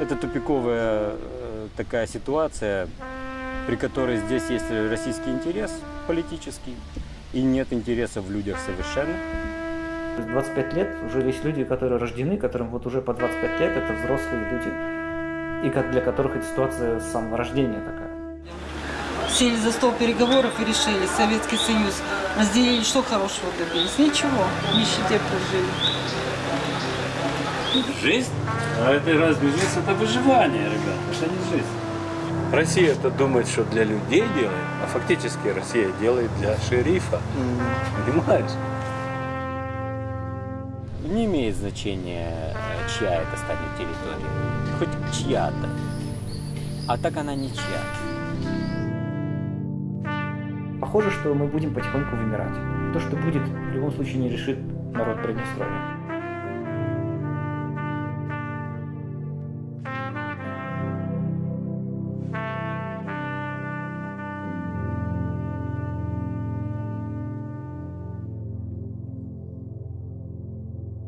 Это тупиковая э, такая ситуация, при которой здесь есть российский интерес политический и нет интереса в людях совершенно. 25 лет уже есть люди, которые рождены, которым вот уже по 25 лет, это взрослые люди, и как для которых эта ситуация с самого рождения такая. Сели за стол переговоров и решили, Советский Союз разделили, что хорошего добились? Ничего, в нищете прожили. Жизнь? А это разве жизнь? Это выживание, ребят. Это не жизнь. Россия это думает, что для людей делает, а фактически Россия делает для шерифа. Понимаешь? Не имеет значения, чья это станет территория. Хоть чья-то. А так она ничья. Похоже, что мы будем потихоньку вымирать. То, что будет, в любом случае не решит народ Приднестровья.